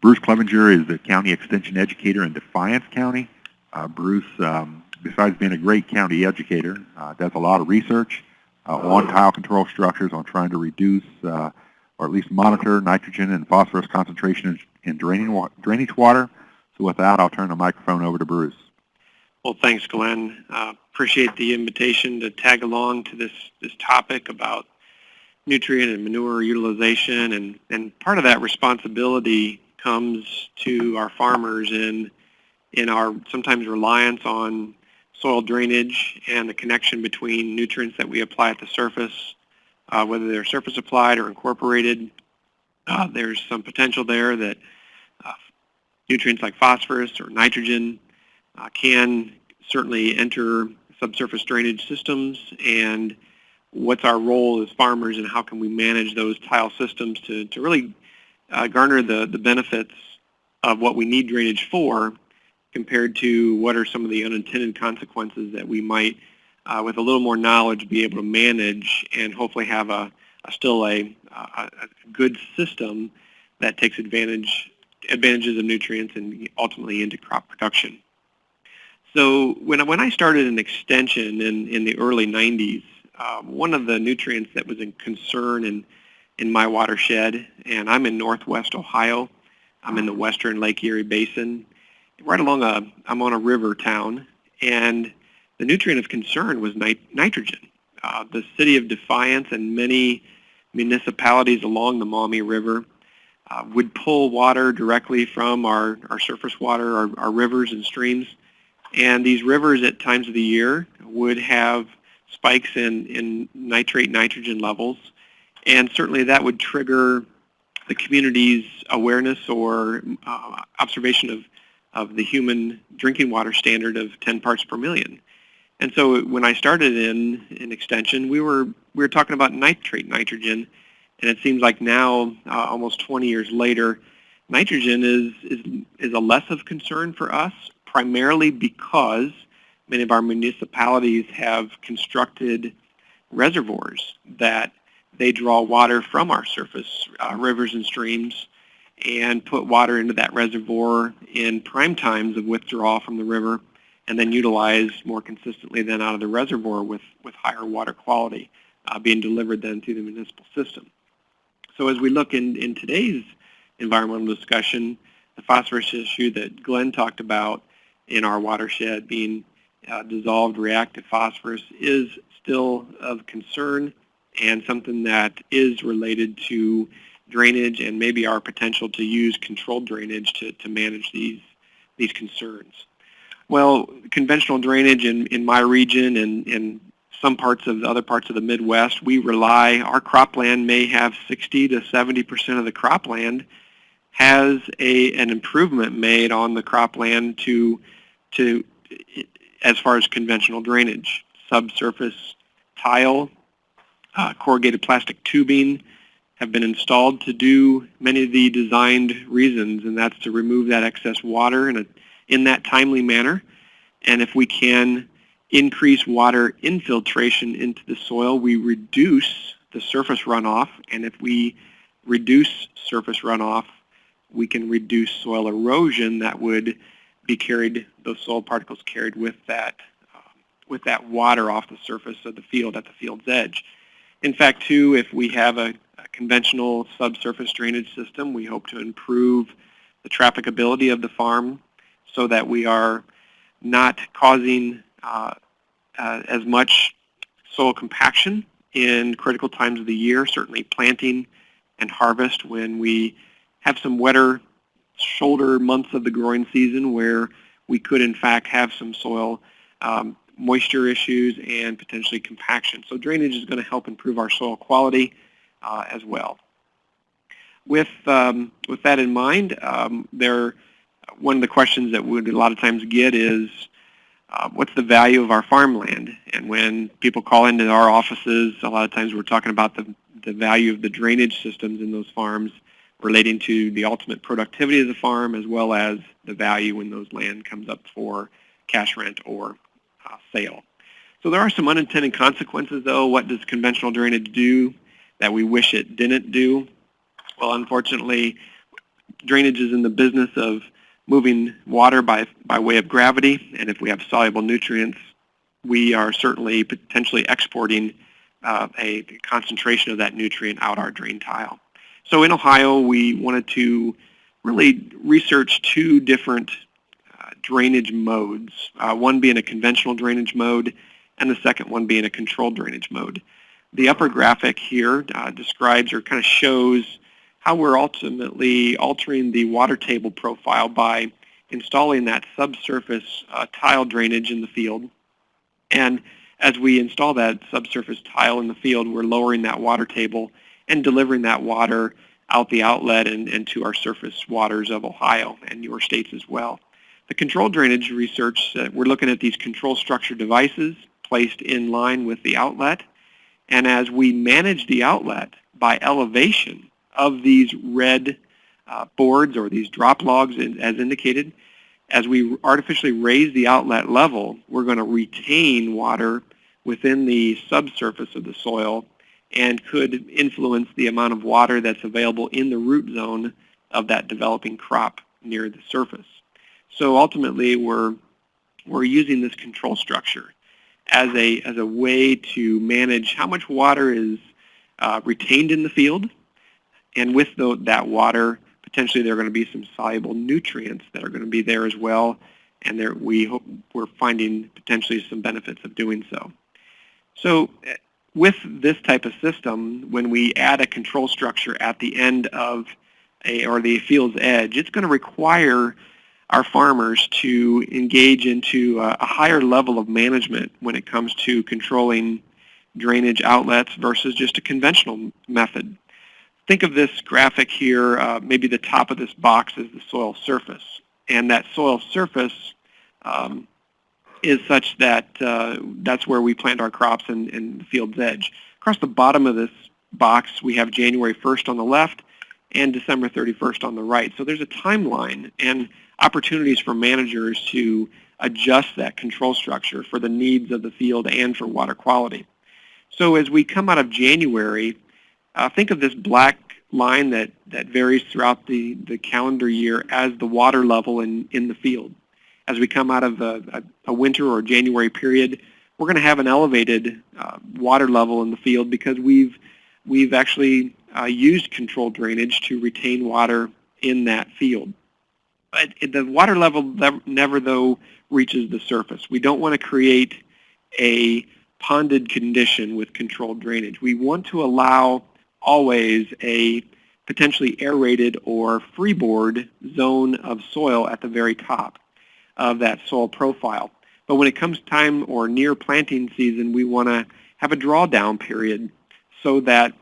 Bruce Clevenger is the county extension educator in Defiance County. Uh, Bruce, um, besides being a great county educator, uh, does a lot of research uh, on tile control structures on trying to reduce uh, or at least monitor nitrogen and phosphorus concentration in, in draining wa drainage water. So with that, I'll turn the microphone over to Bruce. Well, thanks, Glenn. Uh, appreciate the invitation to tag along to this, this topic about nutrient and manure utilization. And, and part of that responsibility comes to our farmers in, in our sometimes reliance on soil drainage and the connection between nutrients that we apply at the surface, uh, whether they're surface applied or incorporated. Uh, there's some potential there that uh, nutrients like phosphorus or nitrogen uh, can certainly enter subsurface drainage systems and what's our role as farmers and how can we manage those tile systems to, to really uh, garner the, the benefits of what we need drainage for compared to what are some of the unintended consequences that we might, uh, with a little more knowledge, be able to manage and hopefully have a, a still a, a, good system that takes advantage advantages of nutrients and ultimately into crop production. So when, when I started an extension in, in the early 90s, uh, one of the nutrients that was a concern in, in my watershed, and I'm in northwest Ohio, I'm in the western Lake Erie Basin, right along a, I'm on a river town, and the nutrient of concern was nit nitrogen. Uh, the city of Defiance and many municipalities along the Maumee River uh, would pull water directly from our, our surface water, our, our rivers and streams, and these rivers at times of the year would have spikes in, in nitrate nitrogen levels, and certainly that would trigger the community's awareness or uh, observation of of the human drinking water standard of 10 parts per million. And so when I started in, in extension, we were, we were talking about nitrate nitrogen, and it seems like now, uh, almost 20 years later, nitrogen is, is, is a less of concern for us, primarily because many of our municipalities have constructed reservoirs that they draw water from our surface uh, rivers and streams and put water into that reservoir in prime times of withdrawal from the river and then utilize more consistently then out of the reservoir with, with higher water quality uh, being delivered then to the municipal system. So as we look in, in today's environmental discussion, the phosphorus issue that Glenn talked about in our watershed being uh, dissolved reactive phosphorus is still of concern and something that is related to drainage and maybe our potential to use controlled drainage to, to manage these, these concerns. Well, conventional drainage in, in my region and in some parts of the other parts of the Midwest, we rely, our cropland may have 60 to 70% of the cropland has a, an improvement made on the cropland to, to, as far as conventional drainage, subsurface tile, uh, corrugated plastic tubing, have been installed to do many of the designed reasons, and that's to remove that excess water in, a, in that timely manner. And if we can increase water infiltration into the soil, we reduce the surface runoff. And if we reduce surface runoff, we can reduce soil erosion that would be carried, those soil particles carried with that, uh, with that water off the surface of the field at the field's edge. In fact, too, if we have a conventional subsurface drainage system. We hope to improve the trafficability of the farm so that we are not causing uh, uh, as much soil compaction in critical times of the year, certainly planting and harvest when we have some wetter shoulder months of the growing season where we could in fact have some soil um, moisture issues and potentially compaction. So drainage is going to help improve our soil quality uh, as well. With, um, with that in mind, um, there, one of the questions that we a lot of times get is, uh, what's the value of our farmland? And when people call into our offices, a lot of times we're talking about the, the value of the drainage systems in those farms relating to the ultimate productivity of the farm as well as the value when those land comes up for cash rent or sale. So there are some unintended consequences though. What does conventional drainage do? that we wish it didn't do. Well, unfortunately, drainage is in the business of moving water by, by way of gravity, and if we have soluble nutrients, we are certainly potentially exporting uh, a concentration of that nutrient out our drain tile. So in Ohio, we wanted to really research two different drainage modes, uh, one being a conventional drainage mode and the second one being a controlled drainage mode. The upper graphic here uh, describes or kind of shows how we're ultimately altering the water table profile by installing that subsurface uh, tile drainage in the field. And as we install that subsurface tile in the field, we're lowering that water table and delivering that water out the outlet and, and to our surface waters of Ohio and your states as well. The control drainage research, uh, we're looking at these control structure devices placed in line with the outlet. And as we manage the outlet by elevation, of these red uh, boards or these drop logs in, as indicated, as we artificially raise the outlet level, we're going to retain water within the subsurface of the soil and could influence the amount of water that's available in the root zone of that developing crop near the surface. So ultimately, we're, we're using this control structure as a, as a way to manage how much water is uh, retained in the field and with the, that water, potentially there are going to be some soluble nutrients that are going to be there as well. And there, we hope we're finding potentially some benefits of doing so. So eh, with this type of system, when we add a control structure at the end of a, or the field's edge, it's going to require our farmers to engage into a, a higher level of management when it comes to controlling drainage outlets versus just a conventional method think of this graphic here, uh, maybe the top of this box is the soil surface. And that soil surface um, is such that uh, that's where we plant our crops and, in the field's edge. Across the bottom of this box, we have January 1st on the left and December 31st on the right. So there's a timeline and opportunities for managers to adjust that control structure for the needs of the field and for water quality. So as we come out of January, uh, think of this black line that, that varies throughout the, the calendar year as the water level in, in the field. As we come out of a, a, a winter or January period, we're going to have an elevated uh, water level in the field because we've, we've actually uh, used controlled drainage to retain water in that field. But the water level never, though, reaches the surface. We don't want to create a ponded condition with controlled drainage. We want to allow always a potentially aerated or freeboard zone of soil at the very top of that soil profile. But when it comes time or near planting season, we want to have a drawdown period so that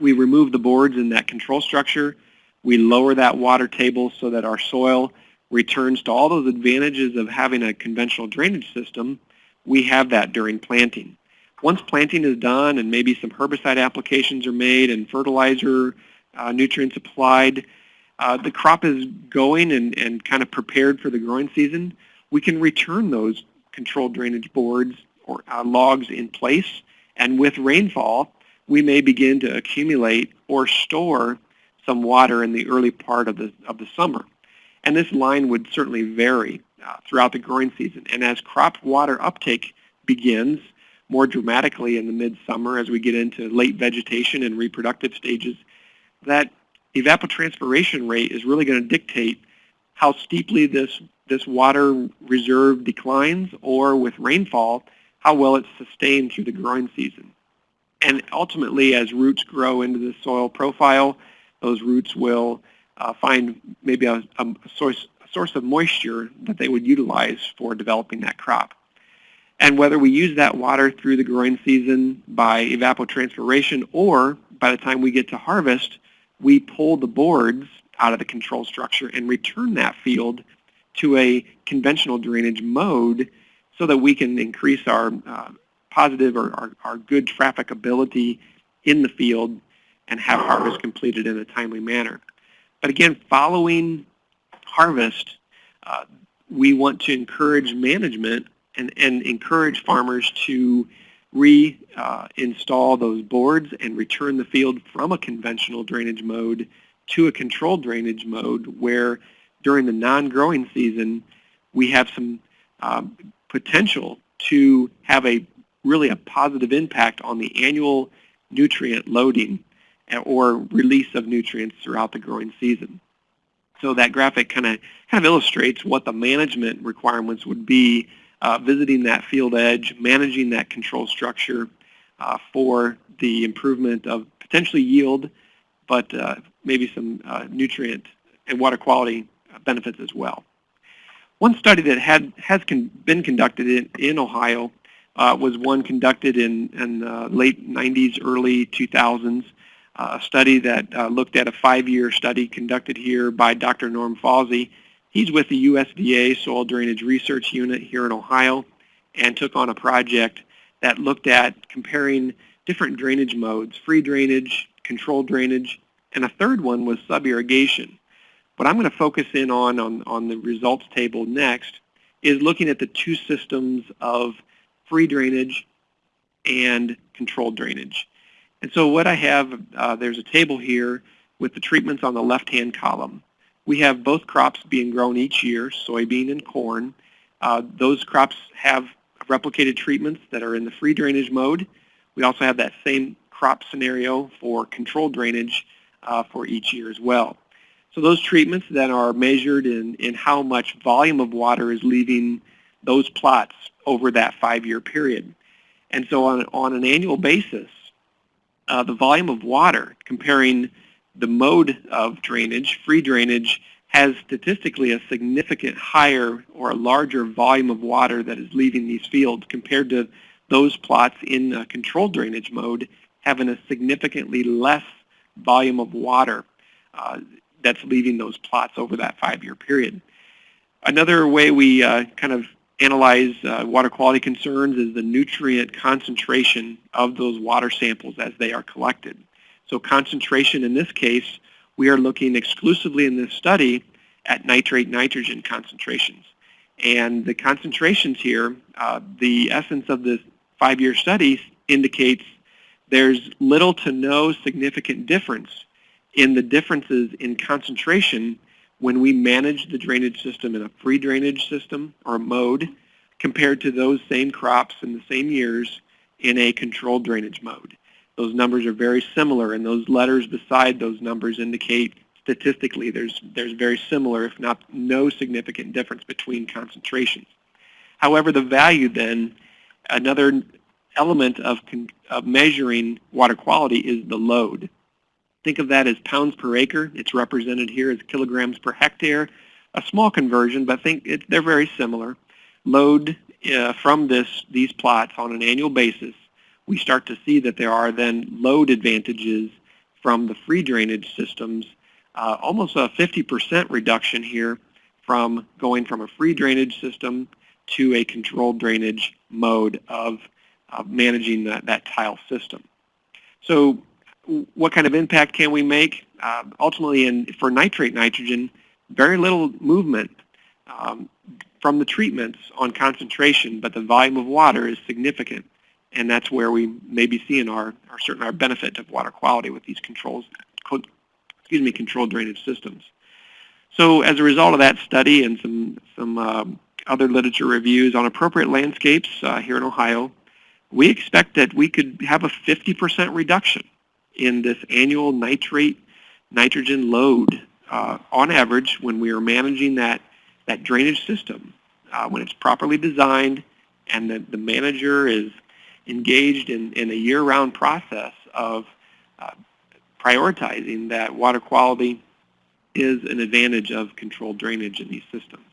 we remove the boards in that control structure, we lower that water table so that our soil returns to all those advantages of having a conventional drainage system, we have that during planting. Once planting is done and maybe some herbicide applications are made and fertilizer uh, nutrients applied, uh, the crop is going and, and kind of prepared for the growing season, we can return those controlled drainage boards or uh, logs in place. And with rainfall, we may begin to accumulate or store some water in the early part of the, of the summer. And this line would certainly vary uh, throughout the growing season. And as crop water uptake begins, more dramatically in the midsummer as we get into late vegetation and reproductive stages, that evapotranspiration rate is really going to dictate how steeply this, this water reserve declines or with rainfall, how well it's sustained through the growing season. And ultimately, as roots grow into the soil profile, those roots will uh, find maybe a, a, source, a source of moisture that they would utilize for developing that crop. And whether we use that water through the growing season by evapotranspiration or by the time we get to harvest, we pull the boards out of the control structure and return that field to a conventional drainage mode so that we can increase our uh, positive or our, our good trafficability in the field and have harvest completed in a timely manner. But again, following harvest, uh, we want to encourage management and, and encourage farmers to reinstall uh, those boards and return the field from a conventional drainage mode to a controlled drainage mode where during the non-growing season, we have some um, potential to have a really a positive impact on the annual nutrient loading or release of nutrients throughout the growing season. So that graphic kind of kind of illustrates what the management requirements would be uh, visiting that field edge, managing that control structure uh, for the improvement of potentially yield, but uh, maybe some uh, nutrient and water quality benefits as well. One study that had has con been conducted in, in Ohio uh, was one conducted in, in the late 90s, early 2000s, uh, a study that uh, looked at a five-year study conducted here by Dr. Norm Fausey. He's with the USDA Soil Drainage Research Unit here in Ohio and took on a project that looked at comparing different drainage modes, free drainage, controlled drainage, and a third one was sub-irrigation. What I'm going to focus in on, on on the results table next is looking at the two systems of free drainage and controlled drainage. And so what I have, uh, there's a table here with the treatments on the left-hand column. We have both crops being grown each year, soybean and corn. Uh, those crops have replicated treatments that are in the free drainage mode. We also have that same crop scenario for controlled drainage uh, for each year as well. So those treatments then are measured in, in how much volume of water is leaving those plots over that five-year period. And so on, on an annual basis, uh, the volume of water comparing the mode of drainage, free drainage, has statistically a significant higher or a larger volume of water that is leaving these fields compared to those plots in uh, controlled drainage mode having a significantly less volume of water uh, that's leaving those plots over that five-year period. Another way we uh, kind of analyze uh, water quality concerns is the nutrient concentration of those water samples as they are collected. So concentration in this case, we are looking exclusively in this study at nitrate nitrogen concentrations. And the concentrations here, uh, the essence of this five-year study indicates there's little to no significant difference in the differences in concentration when we manage the drainage system in a free drainage system or mode compared to those same crops in the same years in a controlled drainage mode. Those numbers are very similar, and those letters beside those numbers indicate statistically there's, there's very similar, if not no significant difference between concentrations. However, the value then, another element of, of measuring water quality is the load. Think of that as pounds per acre. It's represented here as kilograms per hectare. A small conversion, but think it, they're very similar. Load uh, from this these plots on an annual basis, we start to see that there are then load advantages from the free drainage systems, uh, almost a 50% reduction here from going from a free drainage system to a controlled drainage mode of uh, managing that, that tile system. So what kind of impact can we make? Uh, ultimately, in, for nitrate nitrogen, very little movement um, from the treatments on concentration, but the volume of water is significant. And that's where we may be seeing our, our certain our benefit of water quality with these controls, excuse me, controlled drainage systems. So as a result of that study and some, some um, other literature reviews on appropriate landscapes uh, here in Ohio, we expect that we could have a 50% reduction in this annual nitrate nitrogen load uh, on average when we are managing that, that drainage system, uh, when it's properly designed and the, the manager is engaged in, in a year-round process of uh, prioritizing that water quality is an advantage of controlled drainage in these systems.